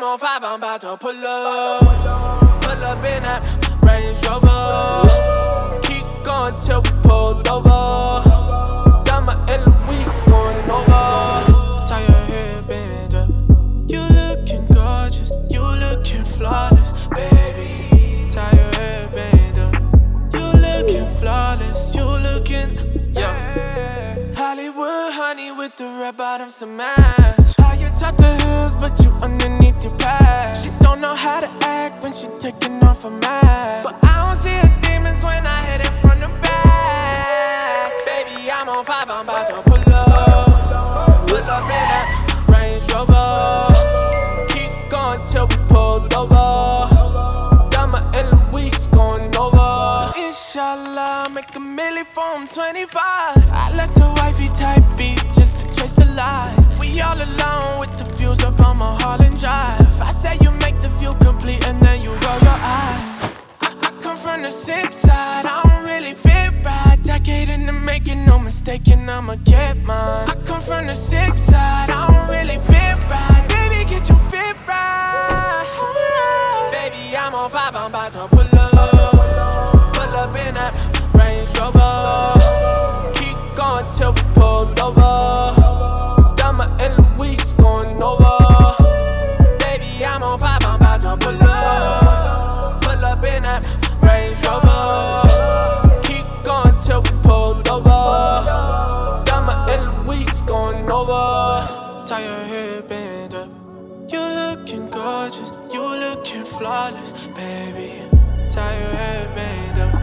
I'm on five, I'm about to pull up. Pull up in that Range Rover. Keep going till we pull over. Got my Eloise going over. Tie your hair band up. You looking gorgeous, you looking flawless, baby. Tie your hair band up. You looking flawless, you looking, yeah. Hollywood honey with the red bottoms to match. How when she taking off her mask. But I don't see her demons when I hit it from the back. Baby, I'm on five, I'm about to pull up. Pull up in that Range Rover. Keep going till we pull over. Got my Eloise going over. Inshallah, make a milli from 25. I let the wifey type beat just to chase the lights. We all alone with the In the making, no mistaking, I'ma get mine. I come from the sick side, I don't really fit right. Baby, get your fit right. Baby, I'm on five, I'm about to pull up. Pull up in that Range Rover. Keep going till we pull over. Tie your up. You looking gorgeous, you looking flawless, baby. Tie your hair band up.